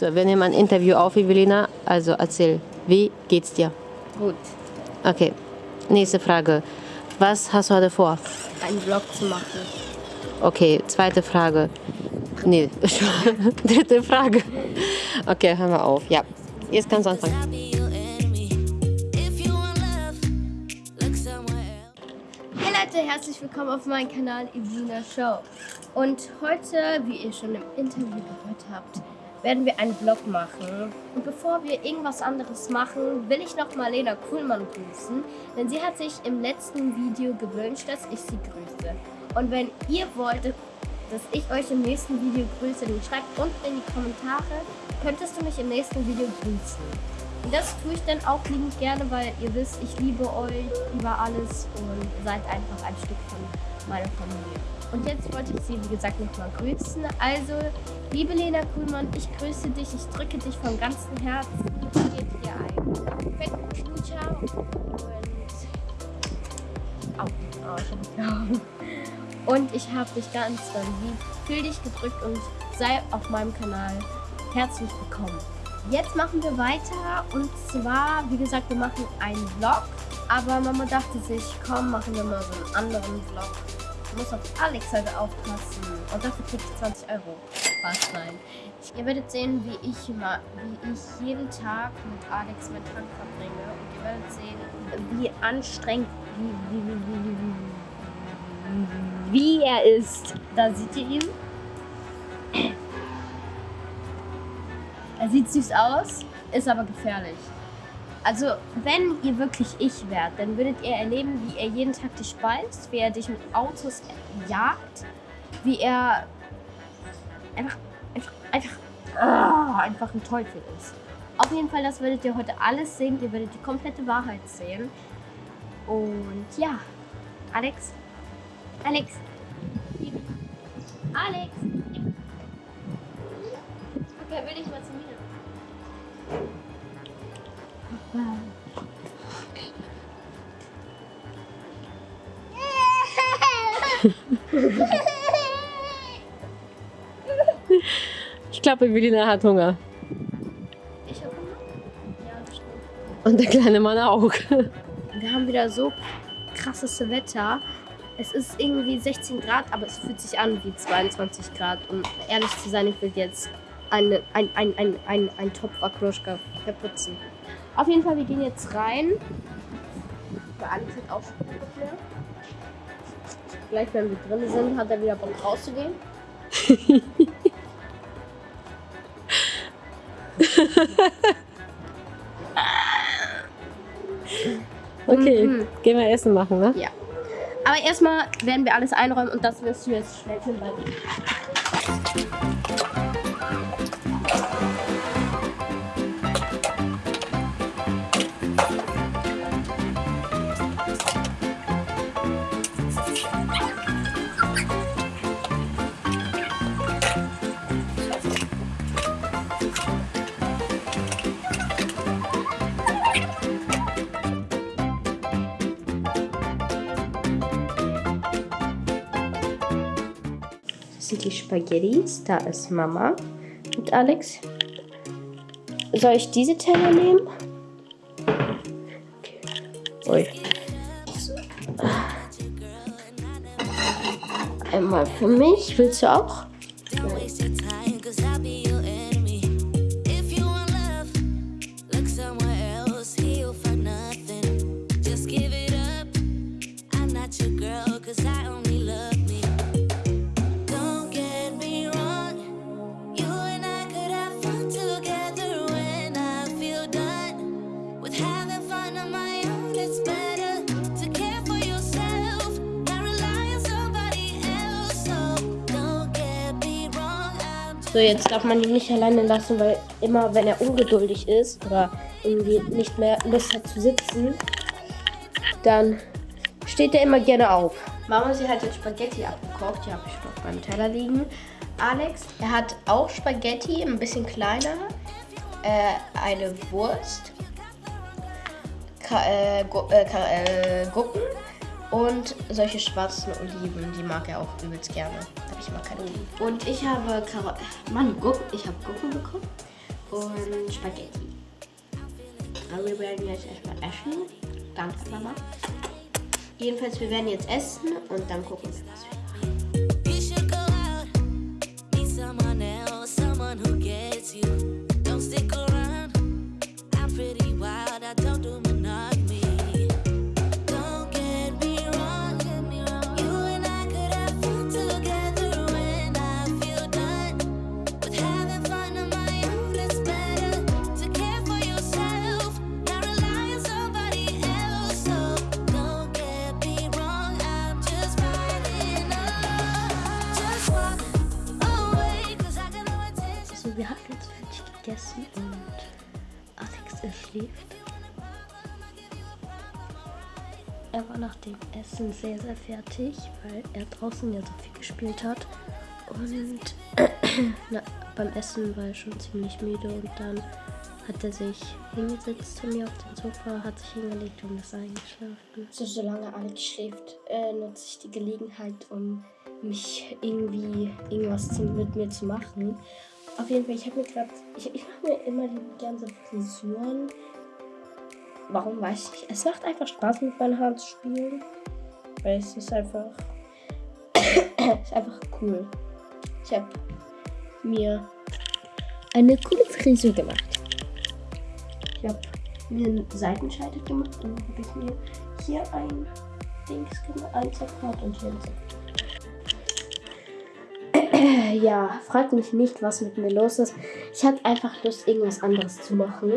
So, wir nehmen ein Interview auf, Evelina. Also erzähl, wie geht's dir? Gut. Okay, nächste Frage. Was hast du heute vor? Einen Vlog zu machen. Okay, zweite Frage. Nee, dritte Frage. Okay, hören wir auf. Ja, jetzt kannst du anfangen. Hey Leute, herzlich willkommen auf meinem Kanal Evelina Show. Und heute, wie ihr schon im Interview gehört habt, werden wir einen Vlog machen. Und bevor wir irgendwas anderes machen, will ich noch mal Lena Kuhlmann grüßen, denn sie hat sich im letzten Video gewünscht, dass ich sie grüße. Und wenn ihr wollt, dass ich euch im nächsten Video grüße, dann schreibt unten in die Kommentare, könntest du mich im nächsten Video grüßen. Und das tue ich dann auch liebend gerne, weil ihr wisst, ich liebe euch über alles und seid einfach ein Stück von meiner Familie. Und jetzt wollte ich sie, wie gesagt, nochmal grüßen. Also, liebe Lena Kuhlmann, ich grüße dich, ich drücke dich von ganzem Herzen. Ich gebe dir einen fetten Knutscher und... Au, oh, ich hab Und ich habe dich ganz doll lieb. Fühl dich gedrückt und sei auf meinem Kanal herzlich willkommen. Jetzt machen wir weiter und zwar, wie gesagt, wir machen einen Vlog. Aber Mama dachte sich, komm, machen wir mal so einen anderen Vlog. Ich muss auf Alex heute aufpassen. Und dafür kriege ich 20 Euro. Was? Nein. Ihr werdet sehen, wie ich, immer, wie ich jeden Tag mit Alex meinen Tag verbringe. Und ihr werdet sehen, wie anstrengend, wie, wie, wie, wie er ist. Da seht ihr ihn. Er sieht süß aus, ist aber gefährlich. Also, wenn ihr wirklich ich wärt, dann würdet ihr erleben, wie er jeden Tag dich speist, wie er dich mit Autos jagt, wie er einfach, einfach, einfach, oh, einfach ein Teufel ist. Auf jeden Fall, das werdet ihr heute alles sehen. Ihr werdet die komplette Wahrheit sehen. Und ja, Alex, Alex, Alex. Okay, will ich mal zu mir. Ich glaube, Evelina hat Hunger. Ich habe Hunger? Ja, das stimmt. Und der kleine Mann auch. Wir haben wieder so krasses Wetter. Es ist irgendwie 16 Grad, aber es fühlt sich an wie 22 Grad. Um ehrlich zu sein, ich will jetzt eine, ein, ein, ein, ein, ein Topf Akroschka verputzen. Auf jeden Fall, wir gehen jetzt rein. Weil Alex hat auch schon mehr. Gleich, wenn wir drin sind, hat er wieder Bock rauszugehen. Okay, Mhm. gehen wir Essen machen, ne? Ja. Aber erstmal werden wir alles einräumen und das wirst du jetzt schnell filmen die Spaghettis. Da ist Mama und Alex. Soll ich diese Teller nehmen? Ui. Einmal für mich. Willst du auch? Don't So, jetzt darf man ihn nicht alleine lassen, weil immer, wenn er ungeduldig ist oder irgendwie nicht mehr Lust hat zu sitzen, dann steht er immer gerne auf. Mama, sie hat jetzt Spaghetti abgekocht. Die habe ich auf meinem Teller liegen. Alex, er hat auch Spaghetti, ein bisschen kleiner. Äh, eine Wurst. Ka äh, Gu äh, äh, Gurken. Und solche schwarzen Oliven, die mag er auch übelst gerne. Aber ich mag keine Oliven. Und ich habe Karo Mann, Gurken. Ich habe Gurken bekommen. und Spaghetti. Aber wir werden jetzt erstmal essen. Danke, Mama. Jedenfalls, wir werden jetzt essen und dann gucken wir, was wir schläft. Er war nach dem Essen sehr, sehr fertig, weil er draußen ja so viel gespielt hat. Und na, beim Essen war er schon ziemlich müde und dann hat er sich hingesetzt zu mir auf dem Sofa, hat sich hingelegt und ist eingeschlafen. So, solange Alex schläft, äh, nutze ich die Gelegenheit, um mich irgendwie irgendwas zu, mit mir zu machen. Auf jeden Fall, ich habe mir gerade, ich, ich mache mir immer die ganze Frisuren. Warum weiß ich nicht. Es macht einfach Spaß mit meinen Haaren zu spielen. Weil es ist einfach, ist einfach cool. Ich habe mir eine coole Frisur gemacht. Ich habe mir einen Seitenscheitel gemacht und dann habe ich mir hier ein Dings gemacht, ein Zerfahrt und hier ein Zerfahrt. Ja, fragt mich nicht, was mit mir los ist. Ich hatte einfach Lust, irgendwas anderes zu machen.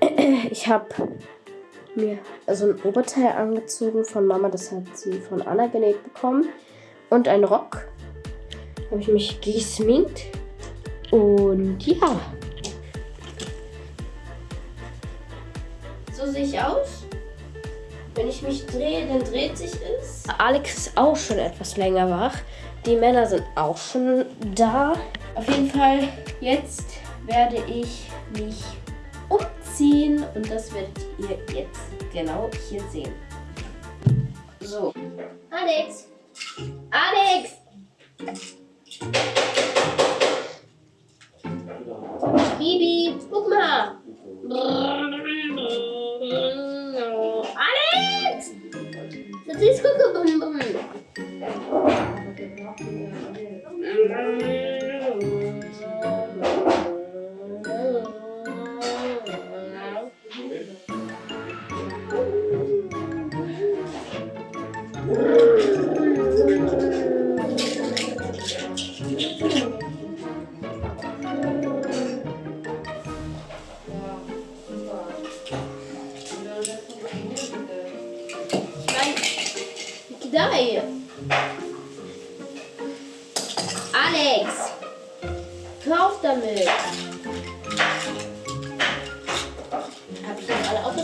Ich habe mir so ein Oberteil angezogen von Mama, das hat sie von Anna genäht bekommen. Und ein Rock. Habe ich mich geschminkt. Und ja. So sehe ich aus. Wenn ich mich drehe, dann dreht sich es. Alex ist auch schon etwas länger wach. Die Männer sind auch schon da. Auf jeden Fall, jetzt werde ich mich umziehen und das werdet ihr jetzt genau hier sehen. So. Alex! Alex! Bibi, guck mal! Alex! Das ist gucken. Hãy subscribe cho kênh Ghiền Mì Gõ Để không bỏ lỡ những video hấp dẫn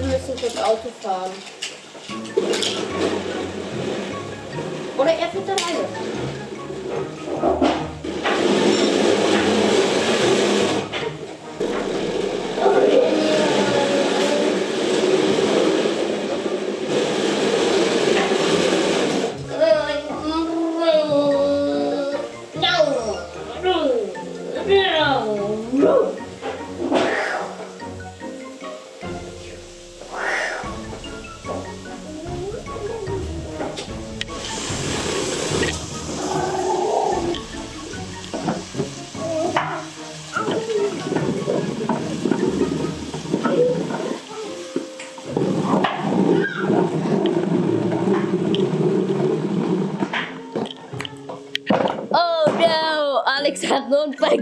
wir müssen kurz Auto fahren. Oder er fährt alleine.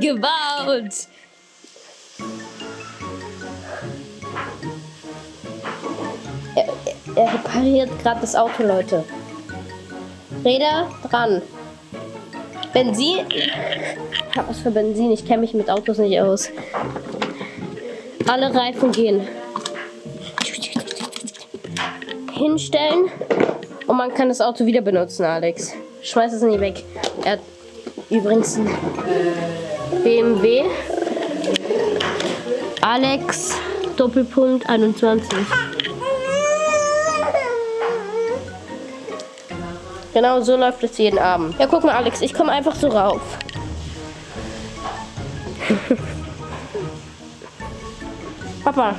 Gebaut. Er, er, er repariert gerade das Auto, Leute. Räder dran. Benzin. Ich hab was für Benzin. Ich kenne mich mit Autos nicht aus. Alle Reifen gehen. Hinstellen. Und man kann das Auto wieder benutzen, Alex. Schmeiß es nie weg. Er hat übrigens ein BMW. Alex Doppelpunkt 21. Genau so läuft es jeden Abend. Ja, guck mal, Alex, ich komme einfach so rauf. Papa.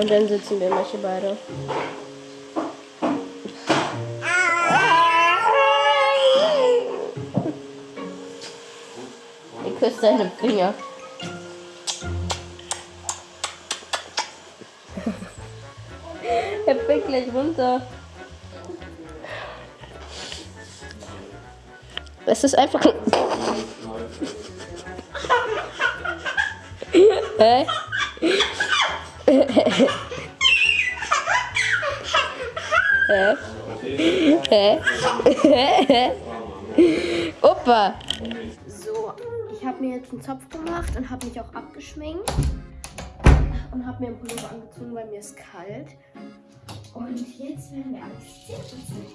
Und dann sitzen wir manche beide. Ich küsse deine Finger. Er fällt gleich runter. Es ist einfach. Hä? Hä? Hä? Opa! Mir jetzt einen Zopf gemacht und habe mich auch abgeschminkt. Und habe mir einen Pullover angezogen, weil mir ist kalt. Und jetzt werden wir alles Zähne putzen.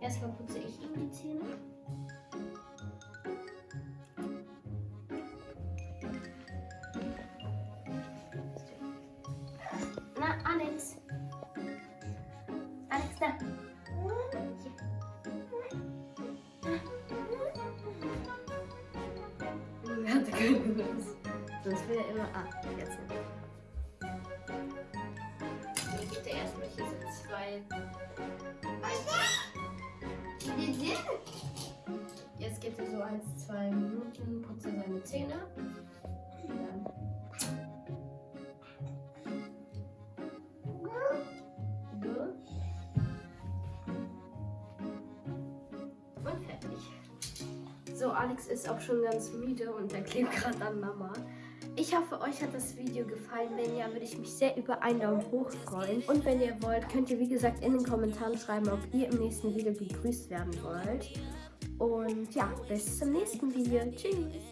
Erstmal putze ich ihm die Zähne. Hatte keine Lust. Sonst will er immer. Ah, jetzt nicht. Ich gebe dir erstmal hier so zwei. Jetzt gibt er so eins, zwei Minuten, putzt er seine Zähne. Dann. Und fertig. So, Alex ist auch schon ganz müde und er klebt gerade an Mama. Ich hoffe, euch hat das Video gefallen. Wenn ja, würde ich mich sehr über einen Daumen hoch freuen. Und wenn ihr wollt, könnt ihr wie gesagt in den Kommentaren schreiben, ob ihr im nächsten Video begrüßt werden wollt. Und ja, bis zum nächsten Video. Tschüss.